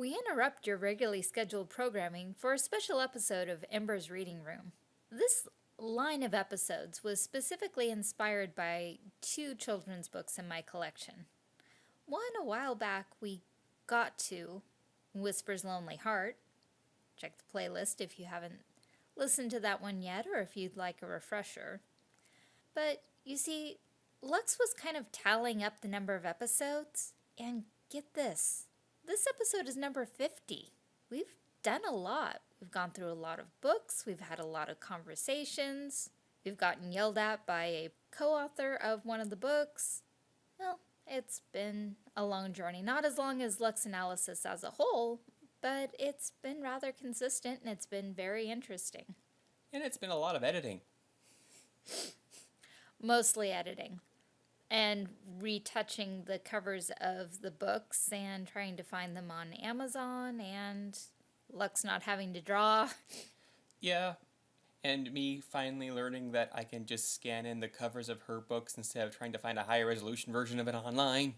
We interrupt your regularly scheduled programming for a special episode of Ember's Reading Room. This line of episodes was specifically inspired by two children's books in my collection. One a while back we got to, Whisper's Lonely Heart. Check the playlist if you haven't listened to that one yet or if you'd like a refresher. But you see, Lux was kind of tallying up the number of episodes, and get this this episode is number 50. We've done a lot. We've gone through a lot of books, we've had a lot of conversations, we've gotten yelled at by a co author of one of the books. Well, it's been a long journey. Not as long as Lux Analysis as a whole, but it's been rather consistent and it's been very interesting. And it's been a lot of editing. Mostly editing. And retouching the covers of the books and trying to find them on Amazon and Lux not having to draw. Yeah, and me finally learning that I can just scan in the covers of her books instead of trying to find a higher resolution version of it online.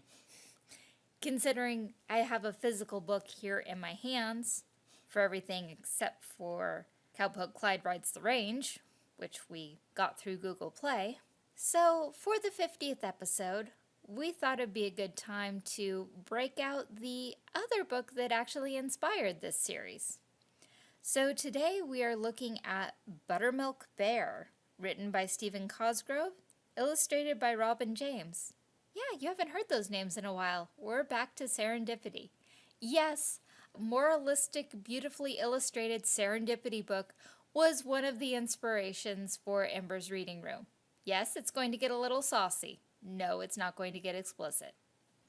Considering I have a physical book here in my hands for everything except for Cowpoke Clyde Rides the Range, which we got through Google Play. So, for the 50th episode, we thought it'd be a good time to break out the other book that actually inspired this series. So today we are looking at Buttermilk Bear, written by Stephen Cosgrove, illustrated by Robin James. Yeah, you haven't heard those names in a while. We're back to Serendipity. Yes, moralistic, beautifully illustrated Serendipity book was one of the inspirations for Ember's reading room. Yes, it's going to get a little saucy. No, it's not going to get explicit.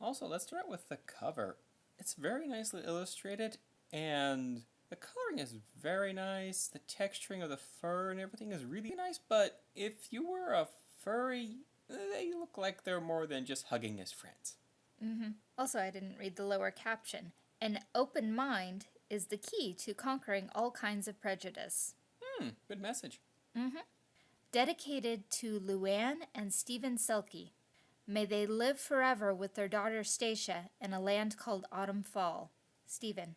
Also, let's start with the cover. It's very nicely illustrated, and the coloring is very nice. The texturing of the fur and everything is really nice, but if you were a furry, they look like they're more than just hugging as friends. Mm-hmm. Also, I didn't read the lower caption. An open mind is the key to conquering all kinds of prejudice. Hmm, good message. Mm-hmm. Dedicated to Luann and Stephen Selke. May they live forever with their daughter Stacia in a land called Autumn Fall. Stephen.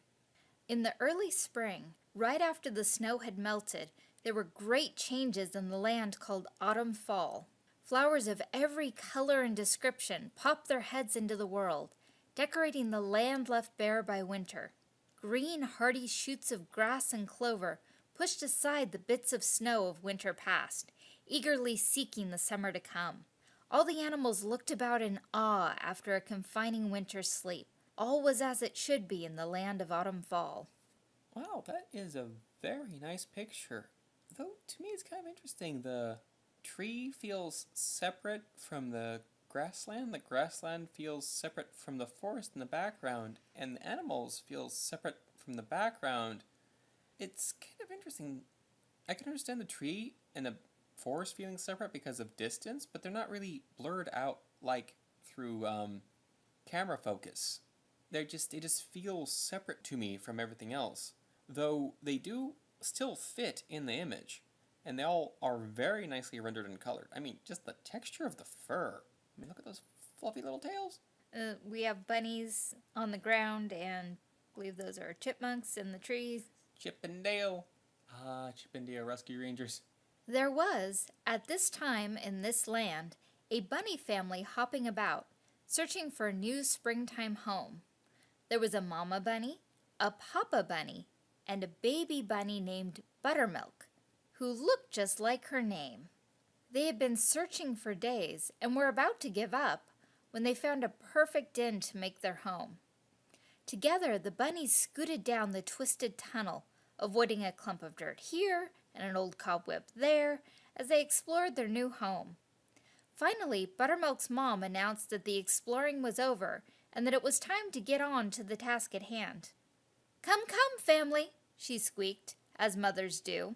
In the early spring, right after the snow had melted, there were great changes in the land called Autumn Fall. Flowers of every color and description popped their heads into the world, decorating the land left bare by winter. Green, hardy shoots of grass and clover pushed aside the bits of snow of winter past, eagerly seeking the summer to come. All the animals looked about in awe after a confining winter's sleep. All was as it should be in the land of autumn fall. Wow, that is a very nice picture. Though, to me, it's kind of interesting. The tree feels separate from the grassland. The grassland feels separate from the forest in the background. And the animals feel separate from the background. It's kind of interesting. I can understand the tree and the forest feeling separate because of distance, but they're not really blurred out like through um, camera focus. They're just they just feel separate to me from everything else, though they do still fit in the image, and they all are very nicely rendered and colored. I mean, just the texture of the fur. I mean, look at those fluffy little tails. Uh, we have bunnies on the ground, and I believe those are chipmunks in the trees. Chip and Dale. Ah, Chip and Dale Rescue Rangers. There was, at this time in this land, a bunny family hopping about, searching for a new springtime home. There was a mama bunny, a papa bunny, and a baby bunny named Buttermilk, who looked just like her name. They had been searching for days and were about to give up when they found a perfect inn to make their home. Together, the bunnies scooted down the twisted tunnel, avoiding a clump of dirt here and an old cobweb there as they explored their new home. Finally, Buttermilk's mom announced that the exploring was over and that it was time to get on to the task at hand. Come, come, family, she squeaked, as mothers do.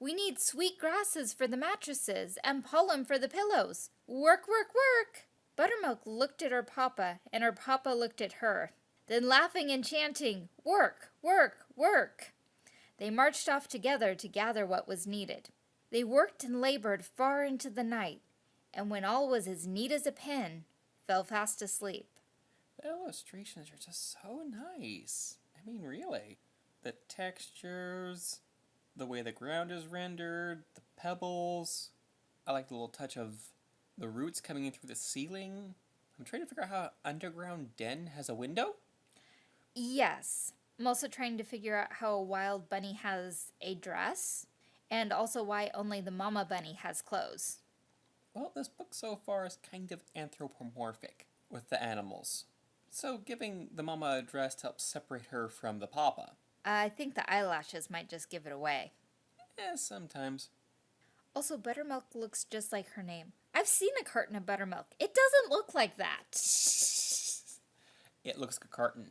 We need sweet grasses for the mattresses and pollen for the pillows. Work, work, work! Buttermilk looked at her papa, and her papa looked at her. Then laughing and chanting, Work, work, work! They marched off together to gather what was needed. They worked and labored far into the night, and when all was as neat as a pin, fell fast asleep. The illustrations are just so nice. I I mean, really. The textures, the way the ground is rendered, the pebbles. I like the little touch of the roots coming in through the ceiling. I'm trying to figure out how an underground den has a window. Yes. I'm also trying to figure out how a wild bunny has a dress, and also why only the mama bunny has clothes. Well, this book so far is kind of anthropomorphic with the animals. So giving the mama a dress helps separate her from the papa. I think the eyelashes might just give it away. Eh, sometimes. Also, Buttermilk looks just like her name. I've seen a carton of buttermilk. It doesn't look like that. it looks like a carton.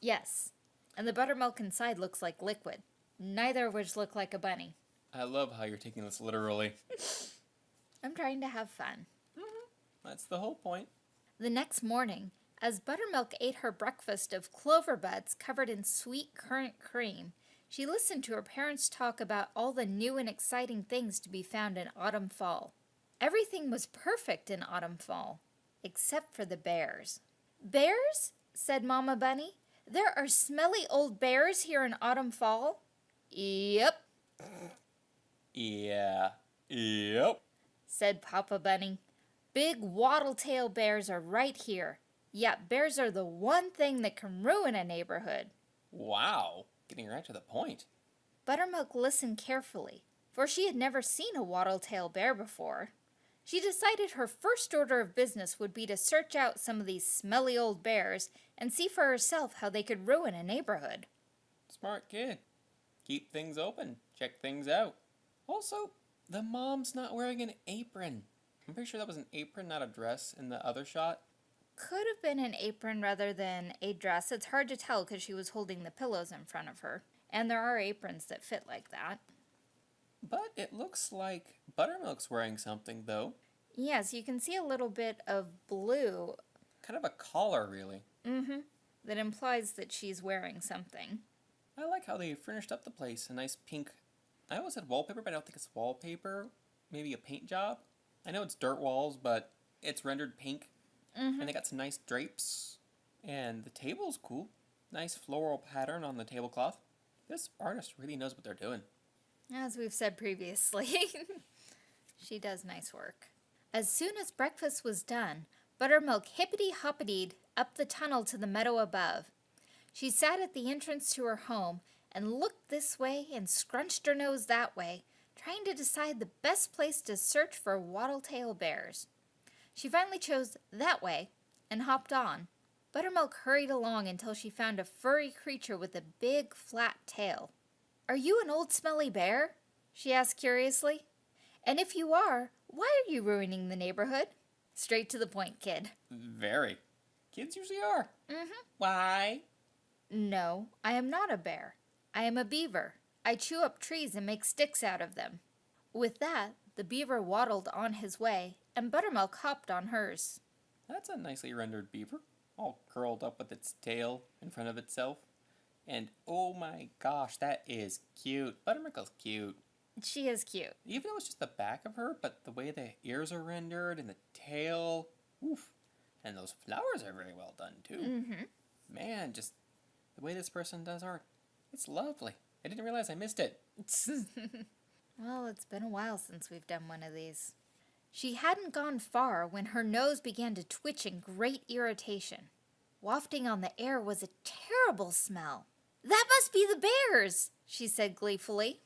Yes. And the buttermilk inside looks like liquid. Neither of which look like a bunny. I love how you're taking this literally. I'm trying to have fun. Mm-hmm. That's the whole point. The next morning, as Buttermilk ate her breakfast of clover buds covered in sweet currant cream, she listened to her parents talk about all the new and exciting things to be found in autumn fall. Everything was perfect in autumn fall, except for the bears. Bears? said Mama Bunny. There are smelly old bears here in autumn fall? Yep, Yeah. Yep. said Papa Bunny. Big wattle-tail bears are right here. Yet bears are the one thing that can ruin a neighborhood. Wow. Getting right to the point. Buttermilk listened carefully, for she had never seen a wattle-tail bear before. She decided her first order of business would be to search out some of these smelly old bears and see for herself how they could ruin a neighborhood. Smart kid. Keep things open. Check things out. Also, the mom's not wearing an apron. I'm pretty sure that was an apron, not a dress, in the other shot. Could have been an apron rather than a dress. It's hard to tell because she was holding the pillows in front of her. And there are aprons that fit like that. But it looks like Buttermilk's wearing something, though. Yes, you can see a little bit of blue Kind of a collar, really. Mm-hmm, that implies that she's wearing something. I like how they furnished up the place. A nice pink. I always said wallpaper, but I don't think it's wallpaper. Maybe a paint job. I know it's dirt walls, but it's rendered pink. Mm-hmm. And they got some nice drapes. And the table's cool. Nice floral pattern on the tablecloth. This artist really knows what they're doing. As we've said previously, she does nice work. As soon as breakfast was done, Buttermilk hippity hoppitied up the tunnel to the meadow above. She sat at the entrance to her home and looked this way and scrunched her nose that way, trying to decide the best place to search for wattle-tail bears. She finally chose that way and hopped on. Buttermilk hurried along until she found a furry creature with a big, flat tail. Are you an old smelly bear? she asked curiously. And if you are, why are you ruining the neighborhood? Straight to the point, kid. Very. Kids usually are. Mm-hmm. Why? No, I am not a bear. I am a beaver. I chew up trees and make sticks out of them. With that, the beaver waddled on his way, and Buttermilk hopped on hers. That's a nicely rendered beaver. All curled up with its tail in front of itself. And oh my gosh, that is cute. Buttermilk's cute. She is cute. Even though it's just the back of her, but the way the ears are rendered and the tail, oof. And those flowers are very well done too. Mm-hmm. Man, just the way this person does art, it's lovely. I didn't realize I missed it. well, it's been a while since we've done one of these. She hadn't gone far when her nose began to twitch in great irritation. Wafting on the air was a terrible smell. That must be the bears, she said gleefully.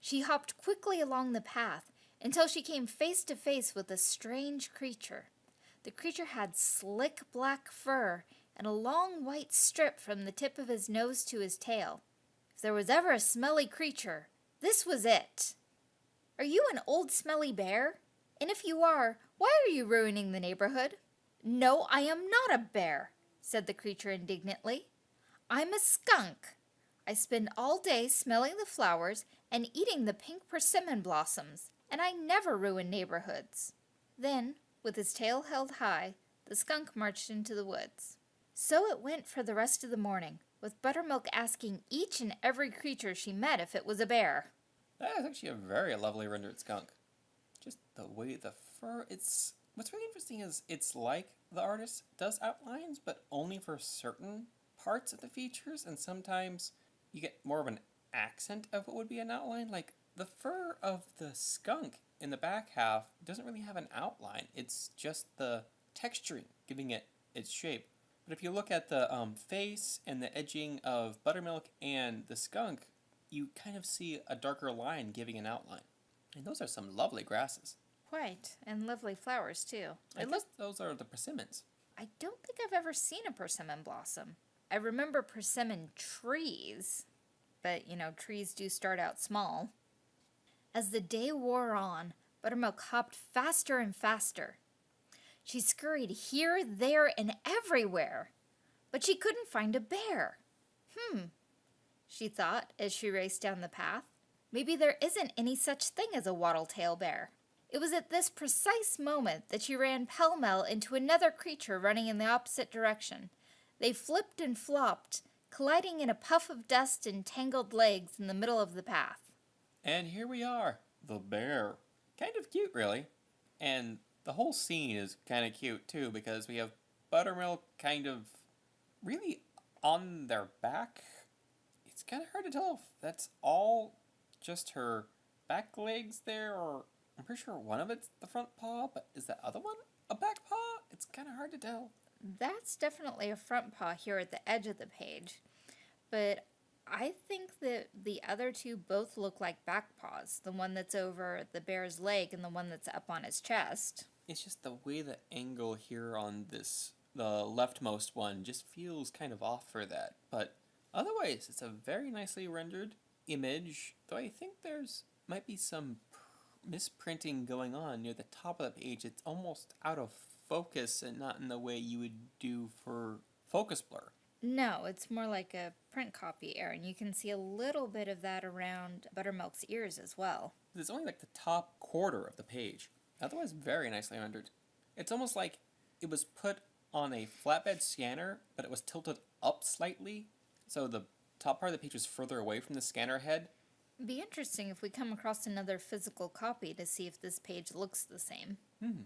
She hopped quickly along the path until she came face to face with a strange creature. The creature had slick black fur and a long white strip from the tip of his nose to his tail. If there was ever a smelly creature, this was it. Are you an old smelly bear? And if you are, why are you ruining the neighborhood? No, I am not a bear, said the creature indignantly. I'm a skunk. I spend all day smelling the flowers and eating the pink persimmon blossoms, and I never ruin neighborhoods. Then, with his tail held high, the skunk marched into the woods. So it went for the rest of the morning, with Buttermilk asking each and every creature she met if it was a bear. That is actually a very lovely rendered skunk. Just the way the fur, it's. What's really interesting is it's like the artist does outlines, but only for certain parts of the features, and sometimes you get more of an accent of what would be an outline. Like the fur of the skunk in the back half doesn't really have an outline, it's just the texturing giving it its shape. But if you look at the um, face and the edging of buttermilk and the skunk, you kind of see a darker line giving an outline. And those are some lovely grasses. Quite, and lovely flowers too. I It guess those are the persimmons. I don't think I've ever seen a persimmon blossom. I remember persimmon trees, but you know, trees do start out small. As the day wore on, Buttermilk hopped faster and faster. She scurried here, there, and everywhere, but she couldn't find a bear. Hmm, she thought as she raced down the path. Maybe there isn't any such thing as a wattle-tail bear. It was at this precise moment that she ran pell-mell into another creature running in the opposite direction. They flipped and flopped, colliding in a puff of dust and tangled legs in the middle of the path. And here we are, the bear. Kind of cute, really. And the whole scene is kind of cute, too, because we have Buttermilk kind of really on their back. It's kind of hard to tell if that's all just her back legs there, or I'm pretty sure one of it's the front paw, but is that other one a back paw? It's kind of hard to tell. That's definitely a front paw here at the edge of the page, but I think that the other two both look like back paws. The one that's over the bear's leg and the one that's up on his chest. It's just the way the angle here on this, the leftmost one, just feels kind of off for that. But otherwise, it's a very nicely rendered image, though I think there's might be some pr- misprinting going on near the top of the page. It's almost out of focus and not in the way you would do for focus blur. No, it's more like a print copy error, and you can see a little bit of that around Buttermilk's ears as well. It's only like the top quarter of the page. Otherwise, very nicely rendered. It's almost like it was put on a flatbed scanner, but it was tilted up slightly, so the top part of the page was further away from the scanner head. Be interesting if we come across another physical copy to see if this page looks the same. Hmm.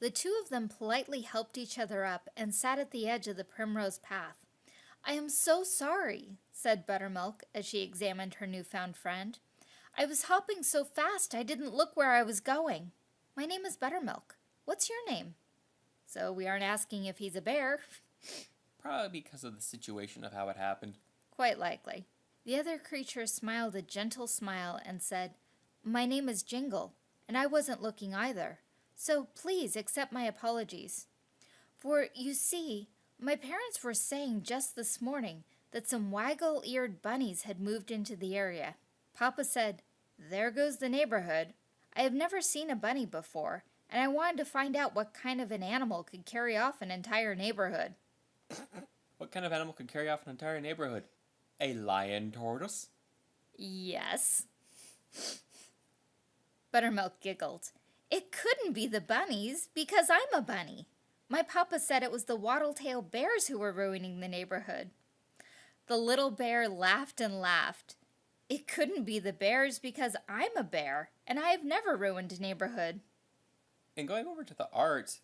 The two of them politely helped each other up and sat at the edge of the primrose path. I am so sorry, said Buttermilk as she examined her newfound friend. I was hopping so fast I didn't look where I was going. My name is Buttermilk. What's your name? So we aren't asking if he's a bear. Probably because of the situation of how it happened. Quite likely. The other creature smiled a gentle smile and said, My name is Jingle, and I wasn't looking either, so please accept my apologies. For, you see, my parents were saying just this morning that some waggle eared bunnies had moved into the area. Papa said, There goes the neighborhood. I have never seen a bunny before, and I wanted to find out what kind of an animal could carry off an entire neighborhood. What kind of animal could carry off an entire neighborhood? A lion tortoise? Yes. Buttermilk giggled. It couldn't be the bunnies because I'm a bunny. My papa said it was the wattle-tail bears who were ruining the neighborhood. The little bear laughed and laughed. It couldn't be the bears because I'm a bear and I have never ruined a neighborhood. And going over to the art,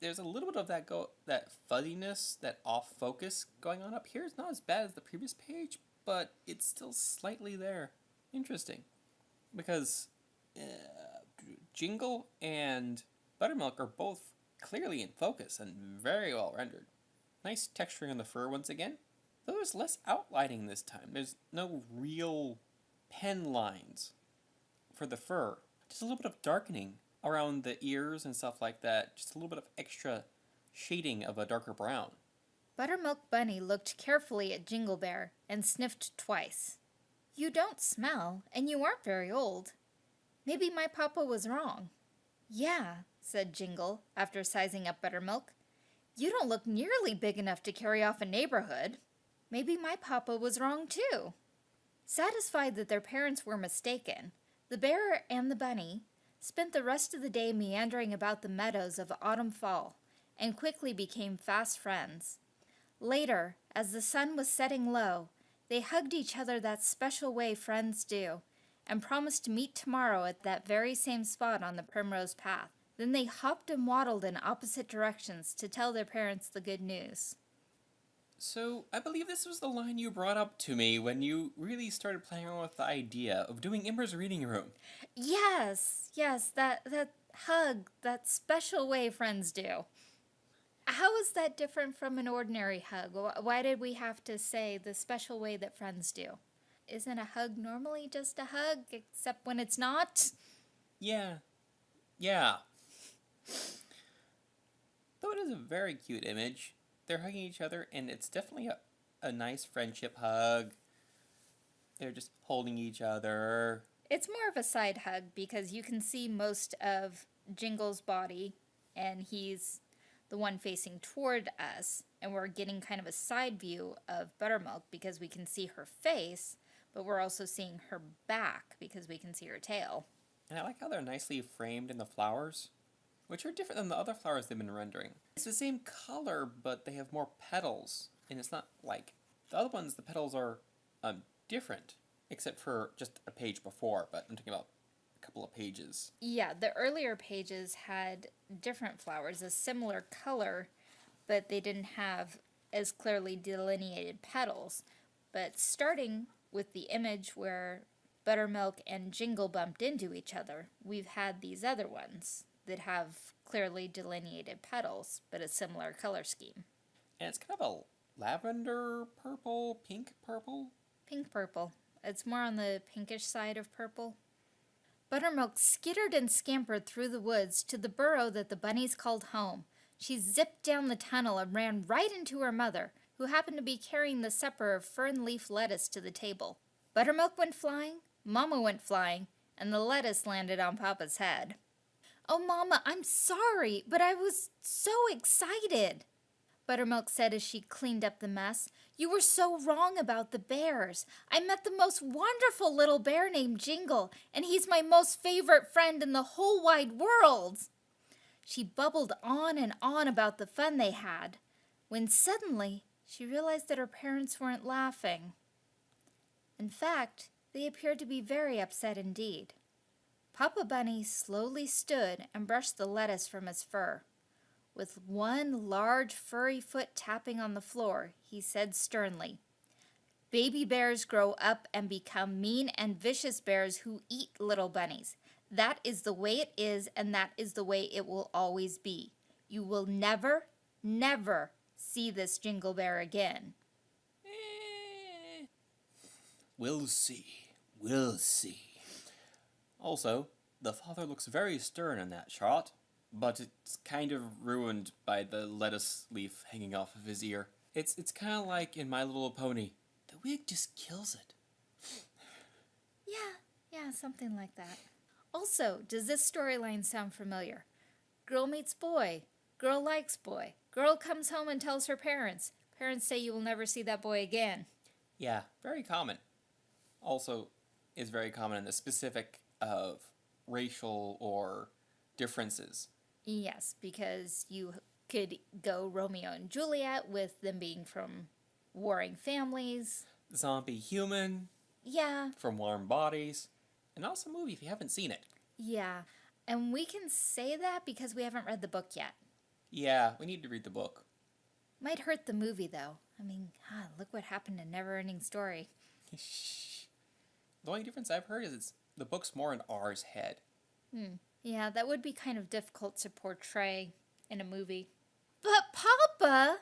there's a little bit of that go that fuzziness, that off focus going on up here. It's not as bad as the previous page, but it's still slightly there. Interesting, because uh, Jingle and Buttermilk are both clearly in focus and very well rendered. Nice texturing on the fur once again. Though there's less outlining this time. There's no real pen lines for the fur. Just a little bit of darkening around the ears and stuff like that. Just a little bit of extra shading of a darker brown. Buttermilk Bunny looked carefully at Jingle Bear and sniffed twice. You don't smell, and you aren't very old. Maybe my papa was wrong. Yeah, said Jingle, after sizing up Buttermilk. You don't look nearly big enough to carry off a neighborhood. Maybe my papa was wrong too. Satisfied that their parents were mistaken, the bear and the bunny spent the rest of the day meandering about the meadows of autumn fall and quickly became fast friends. Later, as the sun was setting low, they hugged each other that special way friends do and promised to meet tomorrow at that very same spot on the primrose path. Then they hopped and waddled in opposite directions to tell their parents the good news. So, I believe this was the line you brought up to me when you really started playing around with the idea of doing Ember's reading room. Yes, yes, that that hug, that special way friends do. How is that different from an ordinary hug? Why did we have to say the special way that friends do? Isn't a hug normally just a hug, except when it's not? Yeah. Yeah. Though it is a very cute image, they're hugging each other, and it's definitely a, a nice friendship hug. They're just holding each other. It's more of a side hug because you can see most of Jingle's body, and he's the one facing toward us, and we're getting kind of a side view of Buttermilk because we can see her face, but we're also seeing her back because we can see her tail. And I like how they're nicely framed in the flowers, which are different than the other flowers they've been rendering. It's the same color, but they have more petals, and it's not like the other ones. The petals are um different, except for just a page before. But I'm talking about a couple of pages. Yeah, the earlier pages had different flowers, a similar color, but they didn't have as clearly delineated petals. But starting with the image where Buttermilk and Jingle bumped into each other, we've had these other ones that have clearly delineated petals, but a similar color scheme. And it's kind of a lavender purple, pink purple. Pink purple. It's more on the pinkish side of purple. Buttermilk skittered and scampered through the woods to the burrow that the bunnies called home. She zipped down the tunnel and ran right into her mother, who happened to be carrying the supper of fern leaf lettuce to the table. Buttermilk went flying, Mama went flying, and the lettuce landed on Papa's head. Oh, Mama, I'm sorry, but I was so excited. Buttermilk said as she cleaned up the mess. You were so wrong about the bears. I met the most wonderful little bear named Jingle, and he's my most favorite friend in the whole wide world. She bubbled on and on about the fun they had, when suddenly she realized that her parents weren't laughing. In fact, they appeared to be very upset indeed. Papa Bunny slowly stood and brushed the lettuce from his fur. With one large furry foot tapping on the floor, he said sternly, Baby bears grow up and become mean and vicious bears who eat little bunnies. That is the way it is, and that is the way it will always be. You will never, never see this jingle bear again. We'll see. We'll see. Also, the father looks very stern in that shot, but it's kind of ruined by the lettuce leaf hanging off of his ear. It's it's kind of like in My Little Pony. The wig just kills it. Yeah, yeah, something like that. Also, does this storyline sound familiar? Girl meets boy, girl likes boy, girl comes home and tells her parents. Parents say you will never see that boy again. Yeah, very common. Also, is very common in the specific of racial or differences. Yes, because you could go Romeo and Juliet with them being from warring families. Zombie human Yeah, from warm bodies. An awesome movie if you haven't seen it. yeah. And we can say that because we haven't read the book yet. Yeah, we need to read the book. Might hurt the movie though. I mean, God, look what happened to Never Ending Story. The only difference I've heard is it's the book's more in R's head. Yeah, that would be kind of difficult to portray in a movie. But Papa,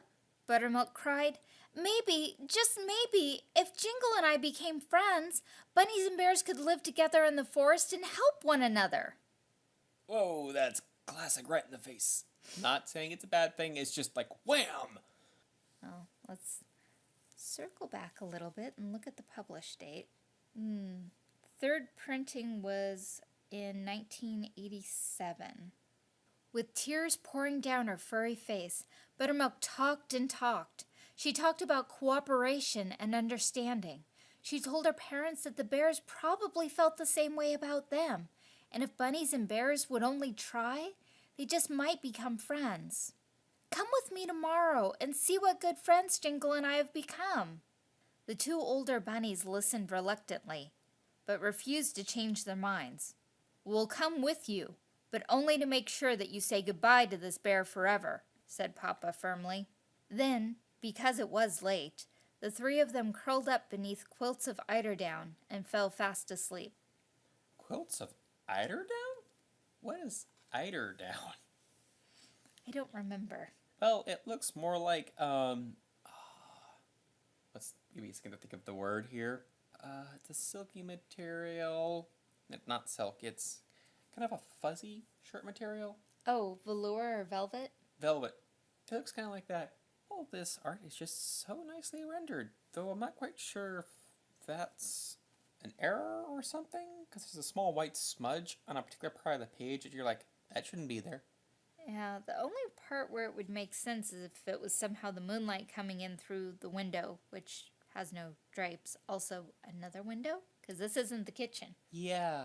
Buttermilk cried, maybe, just maybe, if Jingle and I became friends, bunnies and bears could live together in the forest and help one another. Whoa, that's classic right in the face. Not saying it's a bad thing, it's just like wham! Oh, let's circle back a little bit and look at the published date. Hmm. Third printing was in 1987. With tears pouring down her furry face, Buttermilk talked and talked. She talked about cooperation and understanding. She told her parents that the bears probably felt the same way about them, and if bunnies and bears would only try, they just might become friends. Come with me tomorrow and see what good friends Jingle and I have become. The two older bunnies listened reluctantly, but refused to change their minds. We'll come with you, but only to make sure that you say goodbye to this bear forever, said Papa firmly. Then, Because it was late, the three of them curled up beneath quilts of eiderdown and fell fast asleep. Quilts of eiderdown? What is eiderdown? I don't remember. Well, it looks more like um. ah, let's maybe it's gonna think of the word here. Uh, it's a silky material. Not silk. It's kind of a fuzzy shirt material. Oh, velour or velvet? Velvet. It looks kind of like that. All this art is just so nicely rendered, though I'm not quite sure if that's an error or something, because there's a small white smudge on a particular part of the page that you're like, that shouldn't be there. Yeah, the only part where it would make sense is if it was somehow the moonlight coming in through the window, which has no drapes. Also, another window? Because this isn't the kitchen. Yeah.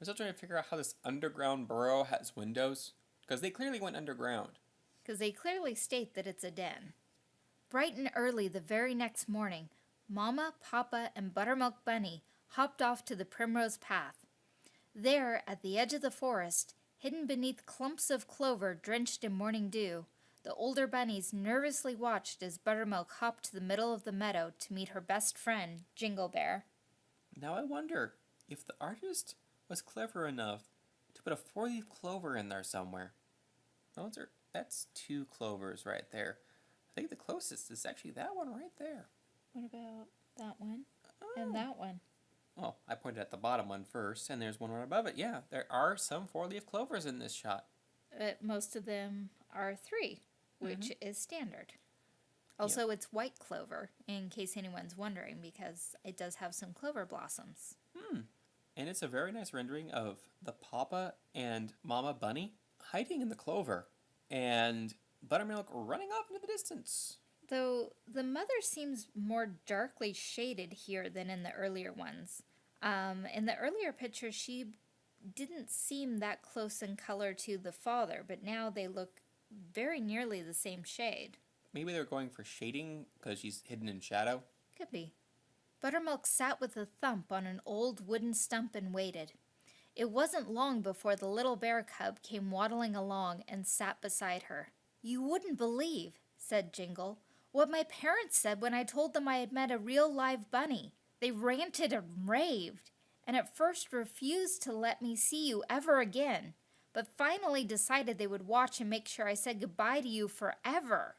I'm still trying to figure out how this underground burrow has windows, because they clearly went underground. because they clearly state that it's a den. Bright and early the very next morning, Mama, Papa, and Buttermilk Bunny hopped off to the primrose path. There, at the edge of the forest, hidden beneath clumps of clover drenched in morning dew, the older bunnies nervously watched as Buttermilk hopped to the middle of the meadow to meet her best friend, Jingle Bear. Now I wonder if the artist was clever enough to put a four-leaf clover in there somewhere. Those are that's two clovers right there. I think the closest is actually that one right there. What about that one Oh. and that one? Well, I pointed at the bottom one first, and there's one right above it. Yeah, there are some four-leaf clovers in this shot. But most of them are three, which is standard. Also, it's white clover, in case anyone's wondering, because it does have some clover blossoms. Hmm. And it's a very nice rendering of the Papa and Mama Bunny hiding in the clover, and Buttermilk running off into the distance. Though the mother seems more darkly shaded here than in the earlier ones. Um, in the earlier picture, she didn't seem that close in color to the father, but now they look very nearly the same shade. Maybe they're going for shading because she's hidden in shadow. Could be. Buttermilk sat with a thump on an old wooden stump and waited. It wasn't long before the little bear cub came waddling along and sat beside her. You wouldn't believe, said Jingle, what my parents said when I told them I had met a real live bunny. They ranted and raved, and at first refused to let me see you ever again, but finally decided they would watch and make sure I said goodbye to you forever.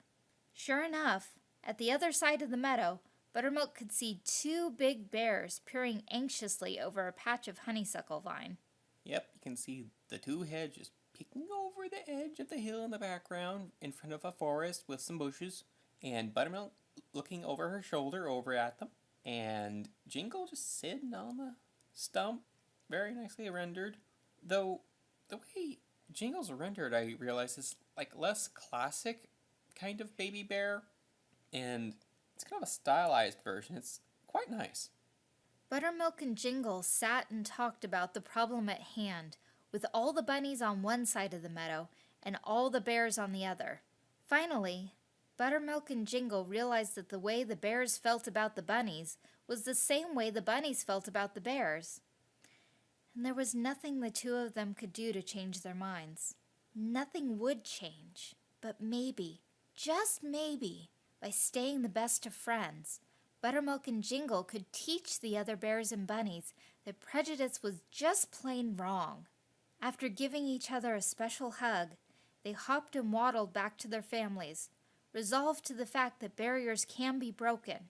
Sure enough, at the other side of the meadow, Buttermilk could see two big bears peering anxiously over a patch of honeysuckle vine. Yep, you can see the two heads just peeking over the edge of the hill in the background in front of a forest with some bushes, and Buttermilk looking over her shoulder over at them, and Jingle just sitting on the stump, very nicely rendered. Though the way Jingle's rendered, I realize, is like less classic kind of baby bear, and it's kind of a stylized version. It's quite nice. Buttermilk and Jingle sat and talked about the problem at hand, with all the bunnies on one side of the meadow and all the bears on the other. Finally, Buttermilk and Jingle realized that the way the bears felt about the bunnies was the same way the bunnies felt about the bears. And there was nothing the two of them could do to change their minds. Nothing would change, but maybe, just maybe, by staying the best of friends, Buttermilk and Jingle could teach the other bears and bunnies that prejudice was just plain wrong. After giving each other a special hug, they hopped and waddled back to their families, resolved to the fact that barriers can be broken,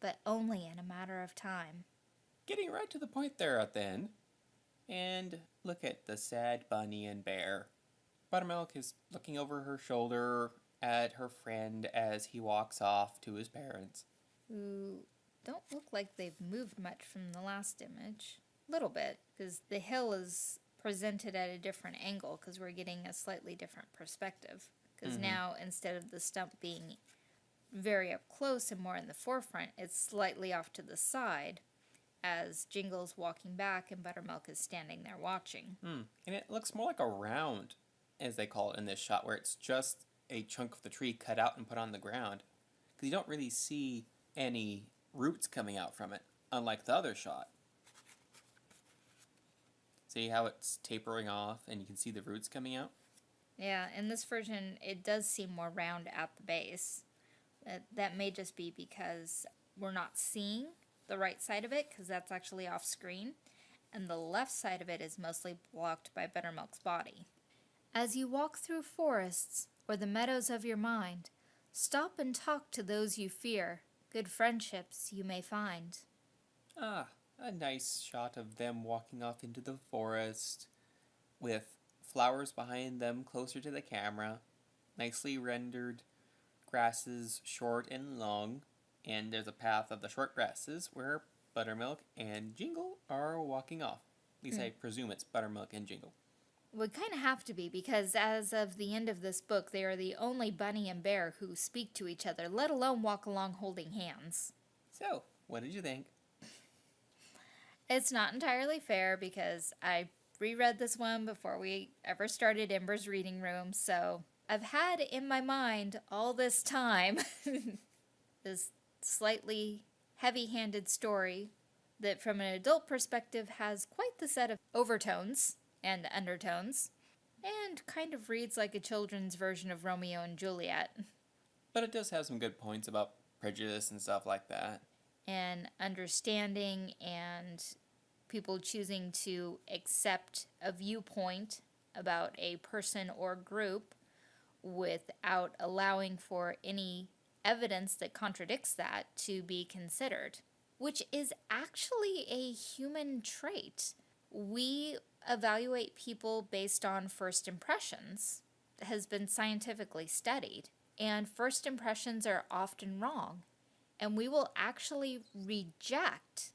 but only in a matter of time. Getting right to the point there at the end. And look at the sad bunny and bear. Buttermilk is looking over her shoulder at her friend as he walks off to his parents. Who don't look like they've moved much from the last image. A little bit, because the hill is presented at a different angle, because we're getting a slightly different perspective. Because mm-hmm. now, instead of the stump being very up close and more in the forefront, it's slightly off to the side as Jingle's walking back and Buttermilk is standing there watching. Hmm. And it looks more like a round, as they call it in this shot, where it's just a chunk of the tree cut out and put on the ground. Because you don't really see any roots coming out from it, unlike the other shot. See how it's tapering off and you can see the roots coming out? Yeah, in this version, it does seem more round at the base, That, that may just be because we're not seeing the right side of it because that's actually off screen, and the left side of it is mostly blocked by Buttermilk's body. As you walk through forests or the meadows of your mind, stop and talk to those you fear. Good friendships you may find. Ah, a nice shot of them walking off into the forest with flowers behind them closer to the camera, nicely rendered grasses short and long, and there's a path of the short grasses where Buttermilk and Jingle are walking off. At least I hmm. presume it's Buttermilk and Jingle. Would kind of have to be because as of the end of this book, they are the only bunny and bear who speak to each other, let alone walk along holding hands. So, what did you think? It's not entirely fair because I reread this one before we ever started Ember's reading room, so I've had in my mind all this time this slightly heavy handed story that, from an adult perspective, has quite the set of overtones and undertones, and kind of reads like a children's version of Romeo and Juliet. But it does have some good points about prejudice and stuff like that. and understanding and people choosing to accept a viewpoint about a person or group without allowing for any evidence that contradicts that to be considered, which is actually a human trait. We evaluate people based on first impressions, has been scientifically studied, and first impressions are often wrong and we will actually reject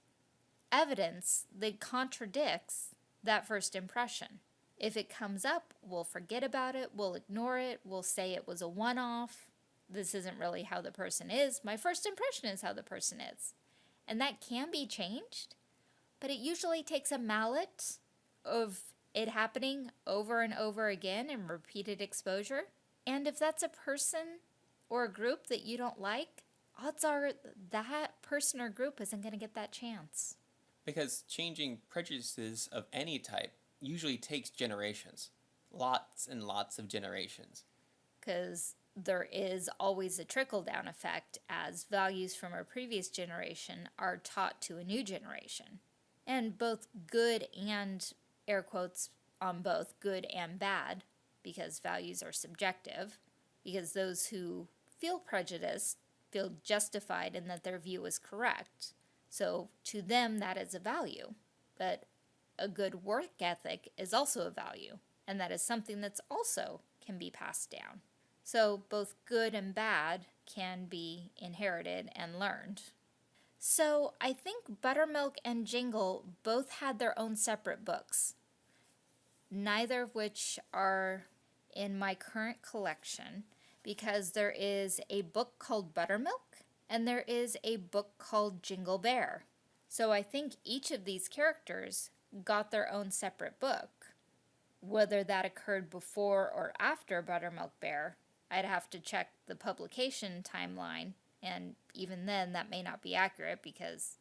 evidence that contradicts that first impression. If it comes up, we'll forget about it, we'll ignore it, we'll say it was a one off. This isn't really how the person is. My first impression is how the person is. And that can be changed, but it usually takes a mallet of it happening over and over again in repeated exposure. And if that's a person or a group that you don't like, odds are that person or group isn't going to get that chance. Because changing prejudices of any type usually takes generations. Lots and lots of generations. Because there is always a trickle down effect as values from a previous generation are taught to a new generation. And both good and, air quotes on both, good and bad, because values are subjective, because those who feel prejudiced feel justified in that their view is correct. So to them, that is a value. But a good work ethic is also a value, and that is something that's also can be passed down. So both good and bad can be inherited and learned. So I think Buttermilk and Jingle both had their own separate books, neither of which are in my current collection because there is a book called Buttermilk and there is a book called Jingle Bear. So I think each of these characters got their own separate book. Whether that occurred before or after Buttermilk Bear, I'd have to check the publication timeline, and even then, that may not be accurate because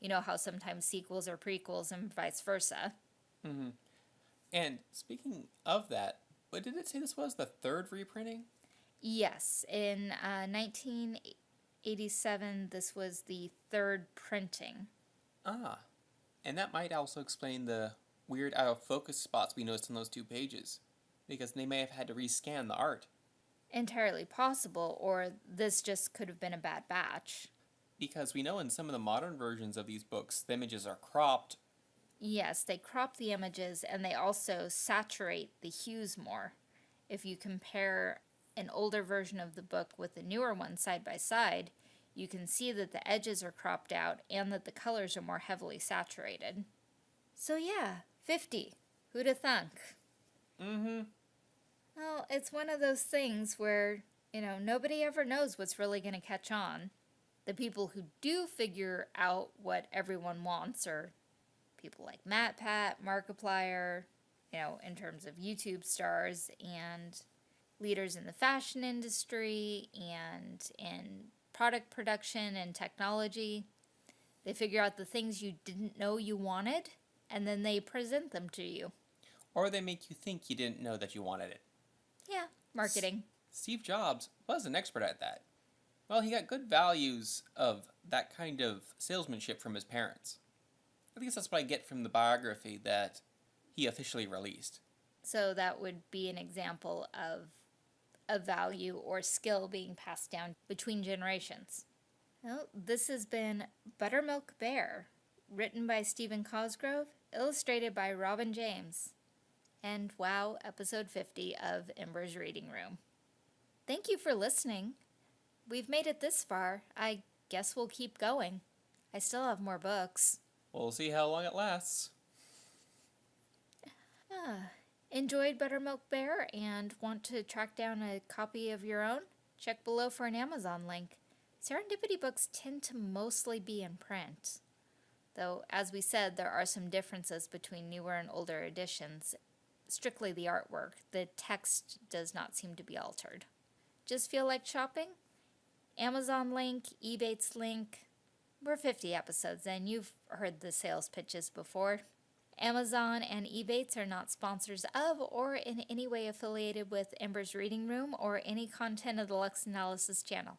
you know how sometimes sequels are prequels and vice versa. Mm-hmm. And speaking of that, what did it say this was? The third reprinting? Yes, in uh, 1987, this was the third printing. Ah. And that might also explain the weird out of focus spots we noticed on those two pages. Because they may have had to rescan the art. Entirely possible, or this just could have been a bad batch. Because we know in some of the modern versions of these books, the images are cropped. Yes, they crop the images and they also saturate the hues more. If you compare an older version of the book with the newer one side by side, you can see that the edges are cropped out and that the colors are more heavily saturated. So yeah, 50. Who'd thunk? Mm-hmm. Well, it's one of those things where, you know, nobody ever knows what's really going to catch on. The people who do figure out what everyone wants are people like MatPat, Markiplier, you know, in terms of YouTube stars and leaders in the fashion industry and in product production and technology. They figure out the things you didn't know you wanted and then they present them to you. Or they make you think you didn't know that you wanted it. Yeah, marketing. Steve Jobs was an expert at that. Well, he got good values of that kind of salesmanship from his parents. At least that's what I get from the biography that he officially released. So that would be an example of a value or skill being passed down between generations. Well, this has been Buttermilk Bear, written by Stephen Cosgrove, illustrated by Robin James. And wow, episode 50 of Ember's Reading Room. Thank you for listening. We've made it this far. I guess we'll keep going. I still have more books. We'll see how long it lasts. Ah, enjoyed Buttermilk Bear and want to track down a copy of your own? Check below for an Amazon link. Serendipity books tend to mostly be in print. Though, as we said, there are some differences between newer and older editions. Strictly the artwork, the text does not seem to be altered. Just feel like shopping? Amazon link, Ebates link. We're 50 episodes in. You've heard the sales pitches before. Amazon and Ebates are not sponsors of or in any way affiliated with Ember's Reading Room or any content of the Lux Analysis channel.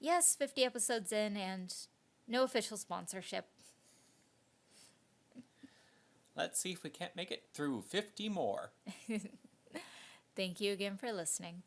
Yes, 50 episodes in and no official sponsorship. Let's see if we can't make it through 50 more. Thank you again for listening.